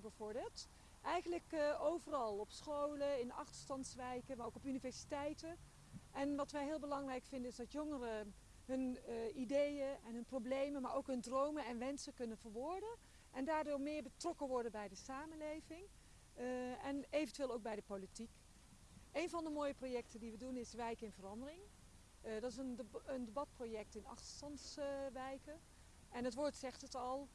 jongeren. Eigenlijk uh, overal, op scholen, in achterstandswijken, maar ook op universiteiten. En wat wij heel belangrijk vinden is dat jongeren hun uh, ideeën en hun problemen, maar ook hun dromen en wensen kunnen verwoorden. En daardoor meer betrokken worden bij de samenleving uh, en eventueel ook bij de politiek. Een van de mooie projecten die we doen is Wijk in Verandering. Dat is een, een, debatproject in achterstandswijken. en het woord zegt het al,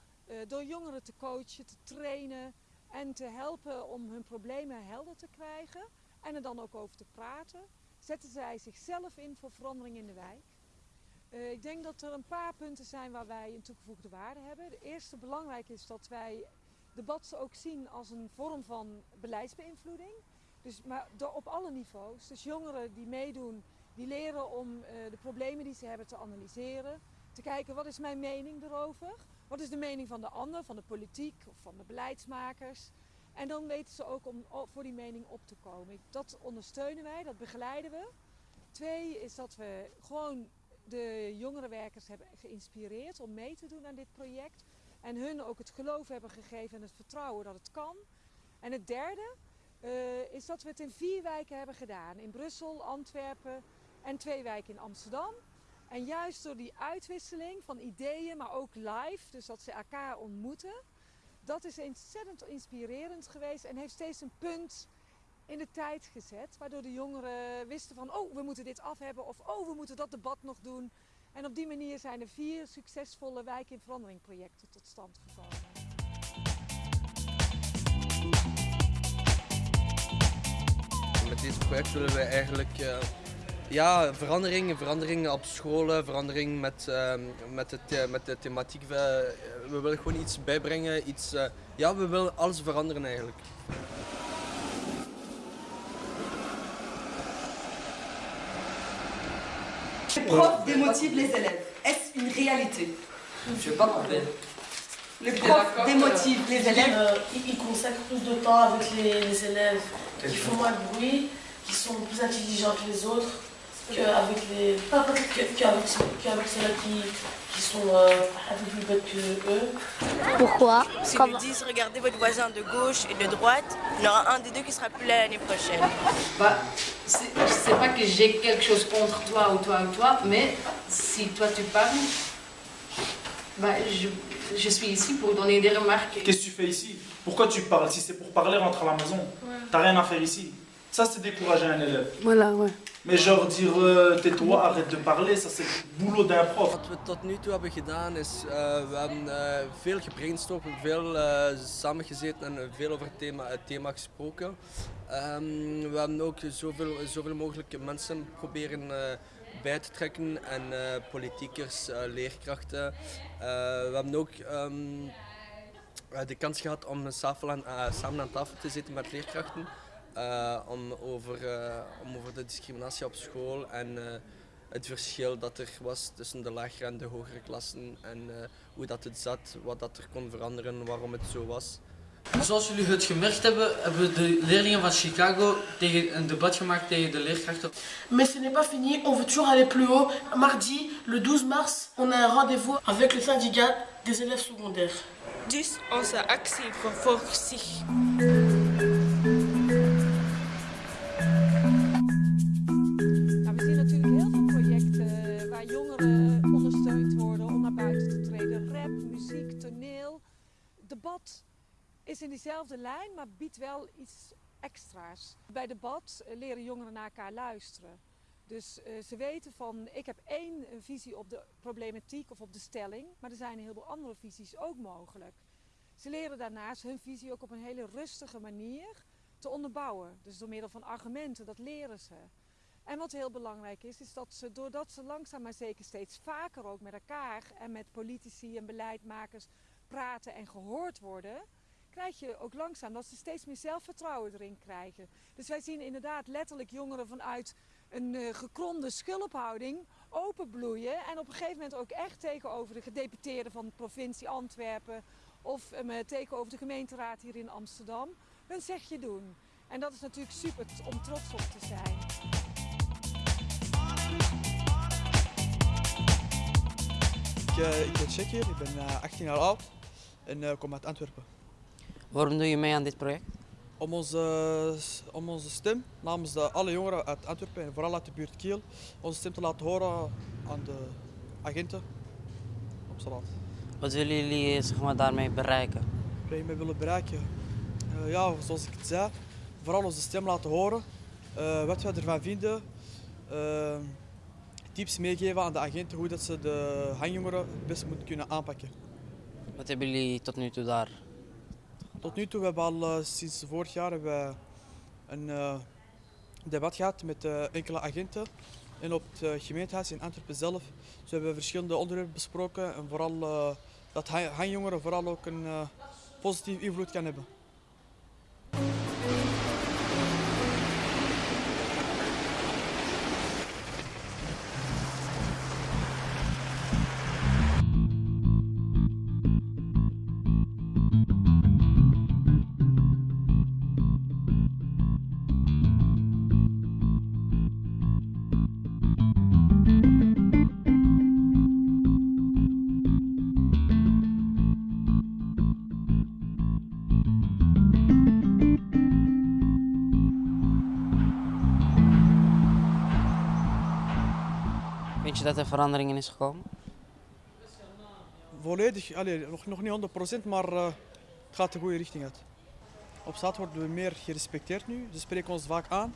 door jongeren te coachen, te trainen en te helpen om hun problemen helder te krijgen en er dan ook over te praten, zetten zij zichzelf in voor verandering in de wijk. Uh, ik denk dat er een paar punten zijn waar wij een toegevoegde waarde hebben. De eerste belangrijk is dat wij debatten ook zien als een vorm van beleidsbeïnvloeding. Dus, maar op alle niveaus. Dus jongeren die meedoen, die leren om uh, de problemen die ze hebben te analyseren. Te kijken wat is mijn mening erover. Wat is de mening van de ander, van de politiek of van de beleidsmakers. En dan weten ze ook om voor die mening op te komen. Dat ondersteunen wij, dat begeleiden we. Twee is dat we gewoon de jongerenwerkers hebben geïnspireerd om mee te doen aan dit project. En hun ook het geloof hebben gegeven en het vertrouwen dat het kan. En het derde uh, is dat we het in vier wijken hebben gedaan. In Brussel, Antwerpen en twee wijken in Amsterdam. En juist door die uitwisseling van ideeën, maar ook live, dus dat ze elkaar ontmoeten, dat is ontzettend inspirerend geweest en heeft steeds een punt in de tijd gezet. Waardoor de jongeren wisten van, oh, we moeten dit af hebben of oh, we moeten dat debat nog doen. En op die manier zijn er vier succesvolle wijk in verandering projecten tot stand gekomen. Met dit project willen we eigenlijk uh, ja, verandering, verandering op scholen, verandering met, uh, met, de, met de thematiek. We, we willen gewoon iets bijbrengen, iets, uh, ja, we willen alles veranderen eigenlijk. Les profs démotivent les élèves. Est-ce une réalité Je ne pas compris. Les profs démotivent les élèves euh, Ils consacrent plus de temps avec les, les élèves qui font moins de bruit, qui sont plus intelligents que les autres, qu'avec les qu'avec ceux-là qui, qui sont euh, un peu plus bêtes que eux. Pourquoi S'ils nous disent regardez votre voisin de gauche et de droite, il y en aura un des deux qui sera plus là l'année prochaine. Bah, c'est pas que j'ai quelque chose contre toi ou toi ou toi, mais si toi tu parles, bah, je, je suis ici pour donner des remarques. Qu'est-ce que tu fais ici? Pourquoi tu parles Si c'est pour parler, rentre à la maison? Ouais. T'as rien à faire ici. Ça, c'est décourager un élève. Voilà, ouais. Mais genre dire uh, tais-toi, arrête de parler, ça c'est het boulot d'un prof. Wat we tot nu toe hebben gedaan is, uh, we hebben uh, veel gebrainstormd, veel uh, samengezeten en veel over het thema, gesproken. Um, we hebben ook zoveel, zoveel mogelijk mensen proberen bij te trekken en politiekers, leerkrachten. we hebben ook um, de kans gehad om aan, samen aan tafel te zitten met leerkrachten. Uh, om, over, uh, om over de discriminatie op school en uh, het verschil dat er was tussen de lagere en de hogere klassen en hoe dat het zat, wat dat er kon veranderen, waarom het zo was. Zoals jullie het gemerkt hebben, hebben de leerlingen van Chicago tegen een debat gemaakt tegen de leerkrachten. Mais ce n'est pas fini, on veut toujours aller plus haut. Mardi, le 12 mars, on a un rendez-vous avec le syndicat des élèves secondaires. Dus onze actie vervolgt zich. Maar biedt wel iets extra's. Bij debat leren jongeren naar elkaar luisteren. Dus uh, ze weten van, ik heb één visie op de problematiek of op de stelling, maar er zijn een heleboel andere visies ook mogelijk. Ze leren daarnaast hun visie ook op een hele rustige manier te onderbouwen. Dus door middel van argumenten, dat leren ze. En wat heel belangrijk is, is dat ze doordat ze langzaam maar zeker steeds vaker ook met elkaar en met politici en beleidmakers praten en gehoord worden, krijg je ook langzaam dat ze steeds meer zelfvertrouwen erin krijgen. Dus wij zien inderdaad letterlijk jongeren vanuit een uh, gekromde schulphouding openbloeien en op een gegeven moment ook echt tegenover de gedeputeerden van de provincie Antwerpen of uh, tegenover de gemeenteraad hier in Amsterdam hun zegje doen. En dat is natuurlijk super om trots op te zijn. Ik, uh, ik ben hier, ik ben 18 jaar oud en kom uit Antwerpen. Waarom doe je mee aan dit project? Om onze, om onze stem namens de, alle jongeren uit Antwerpen en vooral uit de buurt Kiel, onze stem te laten horen aan de agenten op straat. Wat willen jullie zeg maar, daarmee bereiken? Wat je mee willen bereiken? Uh, ja, zoals ik het zei, vooral onze stem laten horen. Uh, wat wij ervan vinden. Uh, tips meegeven aan de agenten hoe dat ze de hangjongeren het best moeten kunnen aanpakken. Wat hebben jullie tot nu toe daar? Tot nu toe hebben we al sinds vorig jaar hebben we een uh, debat gehad met uh, enkele agenten. En op het gemeentehuis in Antwerpen zelf. Dus we hebben verschillende onderwerpen besproken. En vooral dat hangjongeren vooral ook een positieve invloed kan hebben. Vind je dat er verandering in is gekomen? Volledig, allee, nog, nog niet 100%, maar uh, het gaat de goede richting uit. Op straat worden we meer gerespecteerd nu. Ze spreken ons vaak aan.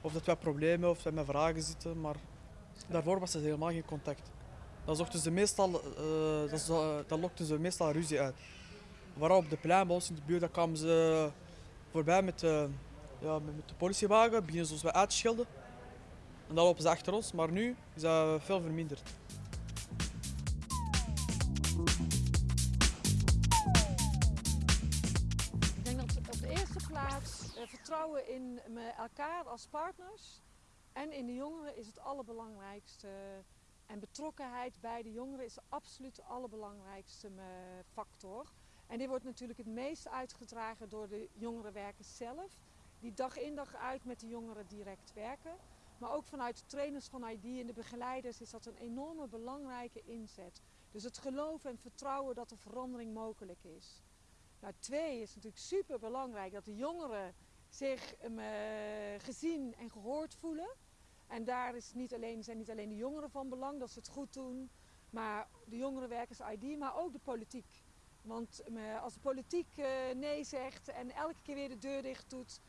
Of dat wij problemen of dat wij met vragen zitten, maar daarvoor was er helemaal geen contact. Dan ze meestal, uh, dat, dat lokten ze meestal ruzie uit. Vooral op de plein bij ons in de buurt, dan kwamen ze voorbij met, ja, met de politiewagen, beginnen ze ons uit te schelden. En dan lopen ze achter ons, maar nu is dat veel verminderd. Ik denk dat op de eerste plaats uh, vertrouwen in elkaar als partners en in de jongeren is het allerbelangrijkste. En betrokkenheid bij de jongeren is absoluut de allerbelangrijkste factor. En dit wordt natuurlijk het meest uitgedragen door de jongerenwerkers zelf, die dag in dag uit met de jongeren direct werken. Maar ook vanuit de trainers van ID en de begeleiders is dat een enorme belangrijke inzet. Dus het geloven en vertrouwen dat er verandering mogelijk is. Nou, twee is natuurlijk super belangrijk dat de jongeren zich uh, gezien en gehoord voelen. En daar is niet alleen, zijn niet alleen de jongeren van belang dat ze het goed doen, maar de jongerenwerkers ID, maar ook de politiek. Want uh, als de politiek uh, nee zegt en elke keer weer de deur dicht doet,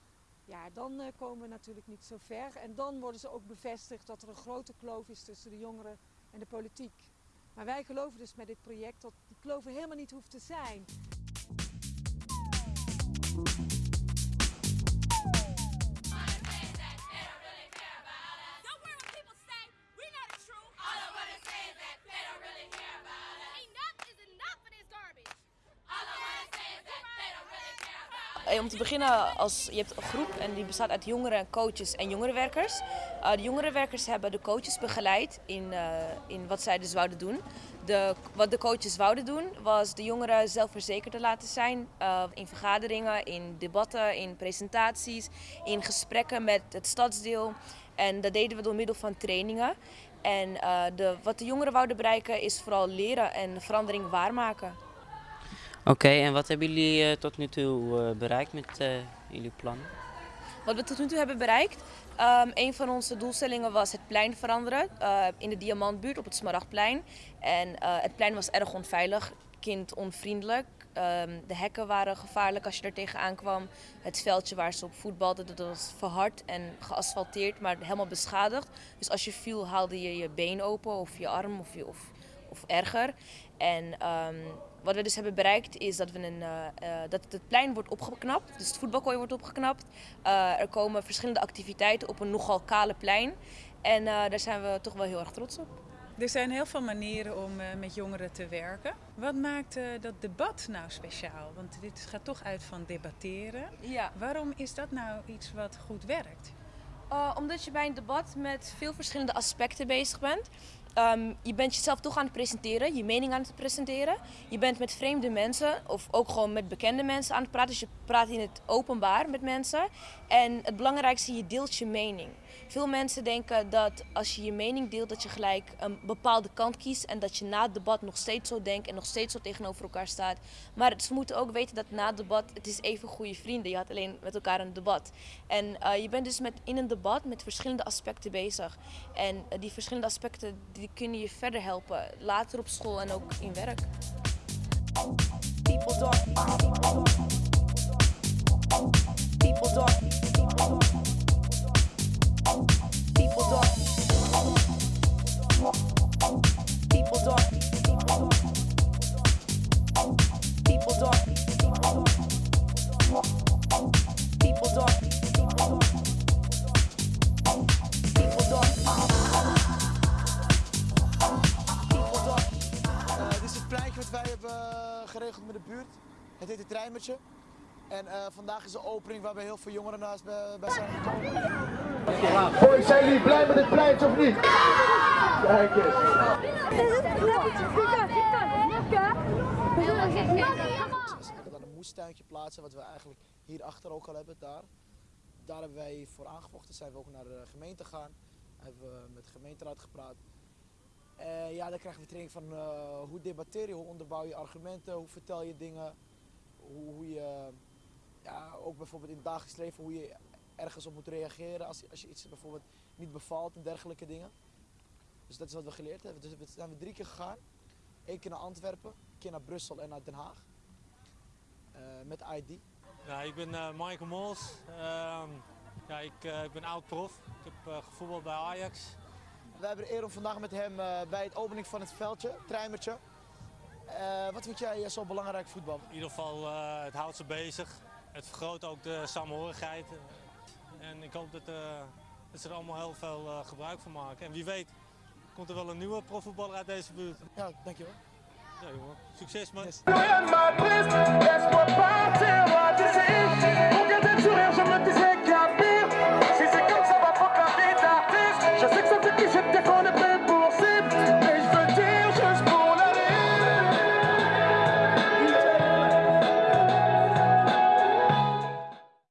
ja, dan uh, komen we natuurlijk niet zo ver. En dan worden ze ook bevestigd dat er een grote kloof is tussen de jongeren en de politiek. Maar wij geloven dus met dit project dat die kloof helemaal niet hoeft te zijn. Om te beginnen, als, je hebt een groep en die bestaat uit jongeren, coaches en jongerenwerkers. Uh, de jongerenwerkers hebben de coaches begeleid in, uh, in wat zij dus wouden doen. De, wat de coaches wouden doen was de jongeren zelfverzekerd te laten zijn uh, in vergaderingen, in debatten, in presentaties, in gesprekken met het stadsdeel. En dat deden we door middel van trainingen. En de, wat de jongeren wouden bereiken is vooral leren en verandering waarmaken. Oké, en wat hebben jullie uh, tot nu toe uh, bereikt met uh, jullie plannen? Wat we tot nu toe hebben bereikt? Um, een van onze doelstellingen was het plein veranderen in de Diamantbuurt op het Smaragdplein. En het plein was erg onveilig, kindonvriendelijk. Um, de hekken waren gevaarlijk als je er tegenaan kwam. Het veldje waar ze op voetbalden, dat was verhard en geasfalteerd, maar helemaal beschadigd. Dus als je viel haalde je je been open of je arm of, je, of, of erger. En um, wat we dus hebben bereikt is dat, we een, uh, uh, dat het plein wordt opgeknapt. Dus het voetbalkooi wordt opgeknapt. Uh, er komen verschillende activiteiten op een nogal kale plein. En daar zijn we toch wel heel erg trots op. Er zijn heel veel manieren om met jongeren te werken. Wat maakt dat debat nou speciaal? Want dit gaat toch uit van debatteren. Ja. Waarom is dat nou iets wat goed werkt? omdat je bij een debat met veel verschillende aspecten bezig bent. Um, je bent jezelf toch aan het presenteren, je mening aan het presenteren. Je bent met vreemde mensen of ook gewoon met bekende mensen aan het praten. Dus je praat in het openbaar met mensen. En het belangrijkste, je deelt je mening. Veel mensen denken dat als je je mening deelt, dat je gelijk een bepaalde kant kiest en dat je na het debat nog steeds zo denkt en nog steeds zo tegenover elkaar staat. Maar ze moeten ook weten dat na het debat, het is even goede vrienden. Je had alleen met elkaar een debat. En eh, je bent dus met, in een debat met verschillende aspecten bezig. En eh, die verschillende aspecten die kunnen je verder helpen, later op school en ook in werk. People. People talk. Wij hebben eh, geregeld met de buurt. Het heet het Treimertje. En eh, vandaag is de opening waarbij heel veel jongeren naast bij, bij zijn gekomen. Hoi, zijn jullie blij met het pleintje of niet? Kijk eens. Gaan dan een moestuintje plaatsen, wat we eigenlijk hierachter ook al hebben, daar. Daar hebben wij voor aangevochten, zijn we ook naar de gemeente gegaan. Hebben we met de gemeenteraad gepraat. Eh, ja, dan krijgen we training van eh, hoe debatteer je, hoe onderbouw je argumenten, hoe vertel je dingen, hoe, hoe je, ja, ook bijvoorbeeld in het dagelijks leven, hoe je ergens op moet reageren als, als je iets bijvoorbeeld niet bevalt en dergelijke dingen. Dus dat is wat we geleerd hebben. Dus we zijn we drie keer gegaan. Eén keer naar Antwerpen, een keer naar Brussel en naar Den Haag. Eh, met ID. Ja, ik ben Michael Mols. Ehm, ja, ik, ik ben oud-prof. Ik heb gevoetbald bij Ajax. We hebben de eer om vandaag met hem eh, bij het opening van het veldje, Treimertje. Eh, wat vind jij eh, zo belangrijk voetbal? In ieder geval, eh, het houdt ze bezig. Het vergroot ook de samenhorigheid. En ik hoop dat, eh, dat ze er allemaal heel veel eh, gebruik van maken. En wie weet, komt er wel een nieuwe profvoetballer uit deze buurt. Ja, dankjewel. Ja, jongen. Succes, man. Yes.